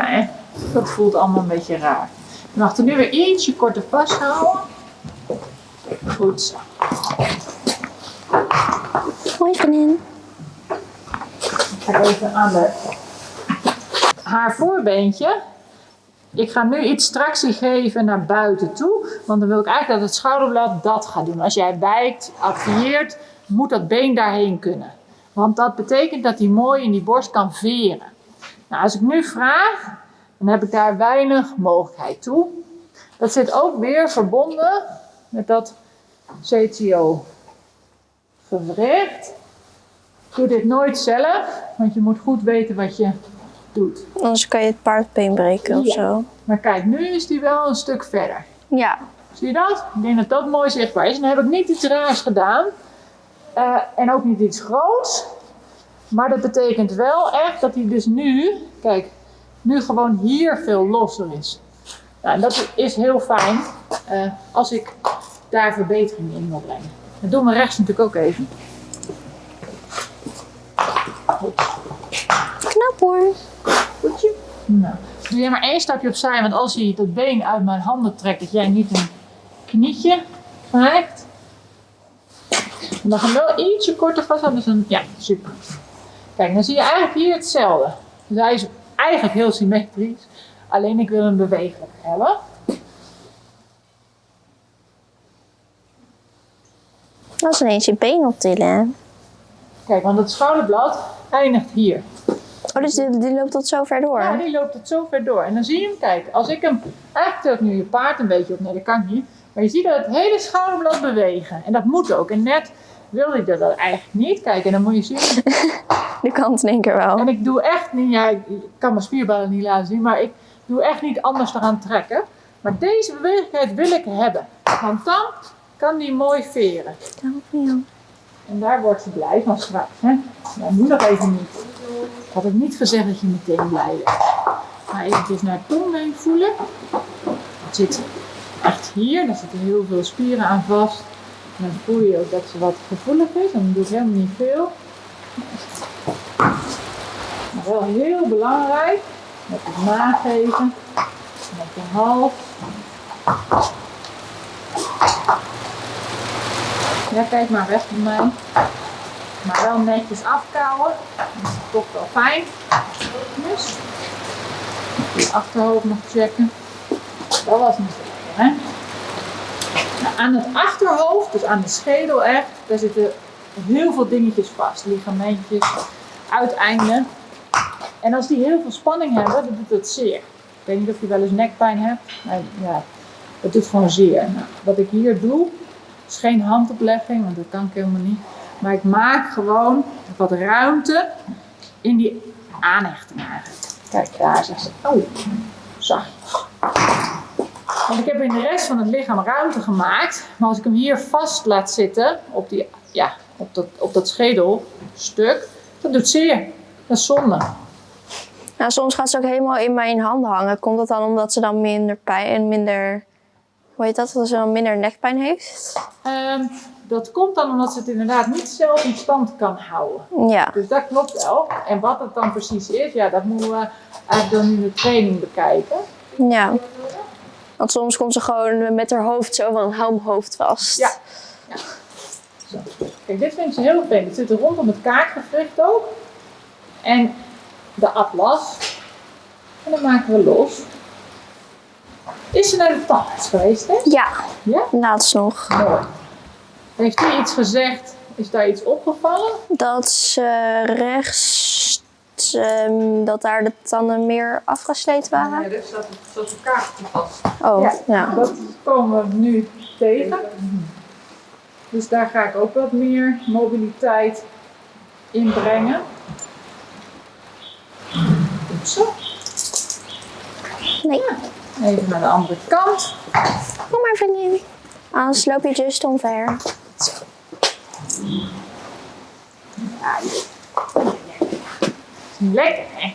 Hè, dat voelt allemaal een beetje raar. Je mag er nu weer ietsje korter vasthouden. Goed zo. Hoi vriendin. Ik ga even aan de... haar voorbeentje. Ik ga nu iets tractie geven naar buiten toe. Want dan wil ik eigenlijk dat het schouderblad dat gaat doen. Als jij wijkt, activeert, moet dat been daarheen kunnen. Want dat betekent dat hij mooi in die borst kan veren. Nou, als ik nu vraag, dan heb ik daar weinig mogelijkheid toe. Dat zit ook weer verbonden met dat CTO gewricht. Doe dit nooit zelf, want je moet goed weten wat je doet. Anders kan je het paardbeen breken of zo. Maar kijk, nu is die wel een stuk verder. Ja. Zie je dat? Ik denk dat dat mooi zichtbaar is. En dan heb ik niet iets raars gedaan. Eh, en ook niet iets groots. Maar dat betekent wel echt dat hij dus nu, kijk, nu gewoon hier veel losser is. Nou, en dat is heel fijn eh, als ik daar verbetering in wil brengen. Dat doen we rechts natuurlijk ook even. Knap hoor. Goedje. Nou, doe jij maar één stapje opzij, want als hij dat been uit mijn handen trekt, dat jij niet een knietje krijgt. En dan gaan we wel ietsje korter vasthouden. Dus dan, ja, super. Kijk, dan zie je eigenlijk hier hetzelfde. Dus hij is eigenlijk heel symmetrisch. Alleen ik wil hem bewegelijk hebben. Dat is ineens je been optillen. hè? Kijk, want het schouderblad eindigt hier. Oh, dus die, die loopt tot zo ver door? Ja, die loopt het zo ver door. En dan zie je hem, kijk, als ik hem, eigenlijk tilt nu je paard een beetje op, nee dat kan niet. Maar je ziet dat het hele schouderblad bewegen. En dat moet ook. En net wilde ik dat eigenlijk niet. Kijk, en dan moet je zien. Nu kan het in één keer wel. En ik doe echt niet, ja, ik kan mijn spierballen niet laten zien, maar ik doe echt niet anders eraan trekken. Maar deze bewegelijkheid wil ik hebben. Want dan kan die mooi veren. Dank jou. En daar wordt ze blij van straks. Hè? Nou, nu nog even niet. Ik had ook niet gezegd dat je meteen blij bent. Maar eventjes naar het tongbeen voelen. Het zit echt hier. Daar zitten heel veel spieren aan vast. En dan voel je ook dat ze wat gevoelig is. Dan doe ik helemaal niet veel. Wel heel belangrijk. Met het nageven. Met de hals. Ja, kijk maar weg van mij. Maar wel netjes afkouwen. Dat is toch wel fijn. Dus. Je achterhoofd nog checken. Dat was niet lekker, hè? Nou, aan het achterhoofd, dus aan de schedel echt, daar zitten heel veel dingetjes vast. Ligamentjes, uiteinden. En als die heel veel spanning hebben, dan doet het zeer. Ik weet niet of je wel eens nekpijn hebt. Maar ja, het doet gewoon zeer. Nou, wat ik hier doe, is geen handoplegging, want dat kan ik helemaal niet. Maar ik maak gewoon wat ruimte in die aanhechting. Kijk, daar zegt ze. Oh, zachtjes. Want ik heb in de rest van het lichaam ruimte gemaakt. Maar als ik hem hier vast laat zitten, op, die, ja, op, dat, op dat schedelstuk, dat doet zeer. Dat is zonde. Nou, soms gaat ze ook helemaal in mijn handen hangen. Komt dat dan omdat ze dan minder pijn en minder... Hoe heet dat? Dat ze dan minder nekpijn heeft? Ehm, dat komt dan omdat ze het inderdaad niet zelf in stand kan houden. Ja. Dus dat klopt wel. En wat het dan precies is, ja, dat moeten we eigenlijk dan in de training bekijken. Ja. Want soms komt ze gewoon met haar hoofd zo van hou mijn hoofd vast. Ja. Zo. Kijk, dit vind ik ze heel fijn. Het zit er rondom het kaakgewricht ook. En de atlas. En dan maken we los. Is ze naar de tandarts geweest, hè? Ja, Ja? laatst nog. Mooi. Heeft hij iets gezegd? Is daar iets opgevallen? Dat ze rechts, ehm, dat daar de tanden meer afgesleten waren. er staat, staat een kaartje vast. Oh, Ja. ja. Dat komen we nu tegen. Dus daar ga ik ook wat meer mobiliteit in brengen. Zo. Nee, Even naar de andere kant. kom maar vriendin. Anders loop je just omver. Ja. Is niet lekker, hè?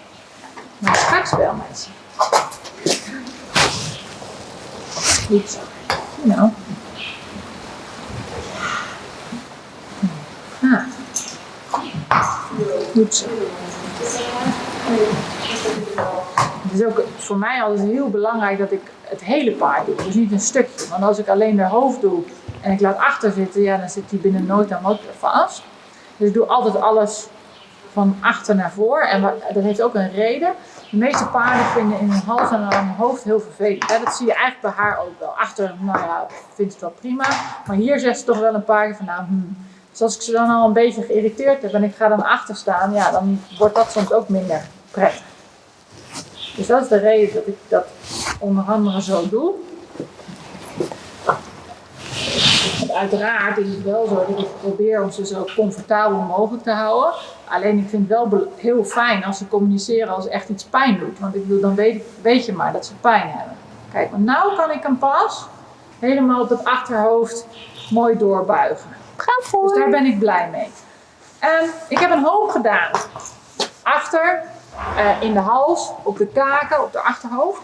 Maar straks wel, mensen. Goed zo. Nou. Ah. Goed zo. Is ook voor mij altijd heel belangrijk dat ik het hele paard doe, dus niet een stukje. Want als ik alleen de hoofd doe en ik laat achter zitten, ja, dan zit die binnen nooit aan motor vast. Dus ik doe altijd alles van achter naar voor. En dat heeft ook een reden. De meeste paarden vinden in hun hals en hun hoofd heel vervelend. Dat zie je eigenlijk bij haar ook wel. Achter, nou ja, vindt het wel prima. Maar hier zegt ze toch wel een paar keer van, nou, hmm. Dus als ik ze dan al een beetje geïrriteerd heb en ik ga dan achter staan, ja, dan wordt dat soms ook minder prettig. Dus dat is de reden dat ik dat onder andere zo doe. Want uiteraard is het wel zo dat ik probeer om ze zo comfortabel mogelijk te houden. Alleen ik vind het wel heel fijn als ze communiceren als echt iets pijn doet. Want ik bedoel, dan weet, weet je maar dat ze pijn hebben. Kijk, maar nou kan ik hem pas helemaal op het achterhoofd mooi doorbuigen. Ga Dus voor. daar ben ik blij mee. En ik heb een hoop gedaan. Achter, eh, in de hals, op de kaken, op de achterhoofd.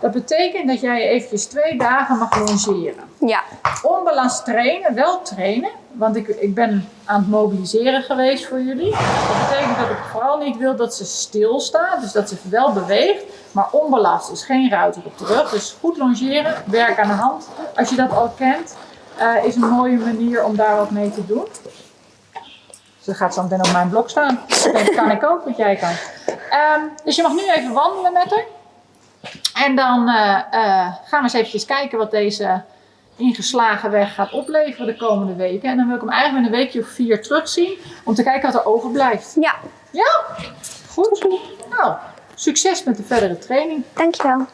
Dat betekent dat jij eventjes twee dagen mag longeren. Ja. Onbalans trainen, wel trainen. Want ik, ik ben aan het mobiliseren geweest voor jullie. Dat betekent dat ik vooral niet wil dat ze stilstaat. Dus dat ze wel beweegt. Maar onbelast is geen ruiter op de rug. Dus goed longeren, werk aan de hand. Als je dat al kent, eh, is een mooie manier om daar wat mee te doen. Ze gaat zo meteen op mijn blok staan. Dat kan ik ook, wat jij kan. Ehm, dus je mag nu even wandelen met haar. En dan eh, eh, gaan we eens eventjes kijken wat deze ingeslagen weg gaat opleveren de komende weken. En dan wil ik hem eigenlijk in een weekje of vier terugzien. Om te kijken wat er overblijft. Ja. Ja? Goed. Nou, succes met de verdere training. Dankjewel.